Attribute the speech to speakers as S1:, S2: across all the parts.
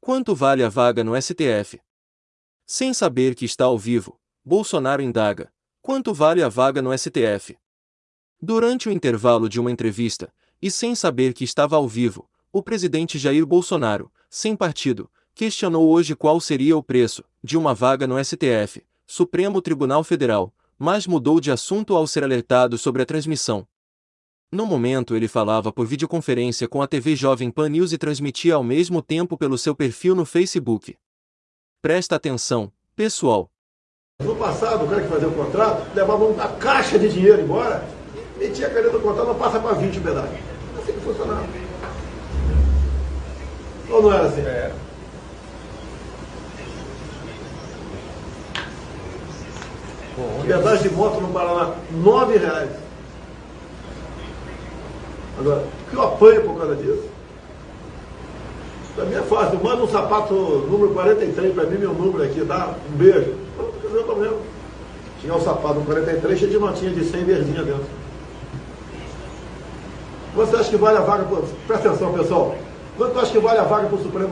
S1: Quanto vale a vaga no STF? Sem saber que está ao vivo, Bolsonaro indaga: quanto vale a vaga no STF? Durante o intervalo de uma entrevista, e sem saber que estava ao vivo, o presidente Jair Bolsonaro, sem partido, questionou hoje qual seria o preço de uma vaga no STF, Supremo Tribunal Federal, mas mudou de assunto ao ser alertado sobre a transmissão. No momento ele falava por videoconferência com a TV Jovem Pan News e transmitia ao mesmo tempo pelo seu perfil no Facebook. Presta atenção, pessoal.
S2: No passado, o cara que fazia o contrato levava uma caixa de dinheiro embora, metia a caneta do contrato, não passa para 20 pedaços. Assim que funcionava. Ou não era assim? É. Pedágio de moto no Paraná, nove reais. Agora, o que eu apanho por causa disso? Para mim é fácil. Manda um sapato número 43 para mim, meu número aqui, dá um beijo. Pronto, resolveu mesmo. Tinha um sapato no 43 cheio de notinha de 100 verdinha dentro. Você acha que vale a vaga? Presta atenção, pessoal. Quanto acha que vale a vaga para o Supremo?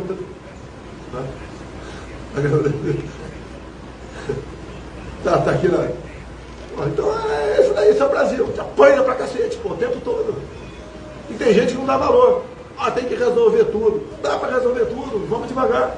S2: Tá, tá aqui na. Então é isso daí, isso é o Brasil. Te apanha pra cacete, pô, o tempo todo. E tem gente que não dá valor. Ah, tem que resolver tudo. Dá para resolver tudo, vamos devagar.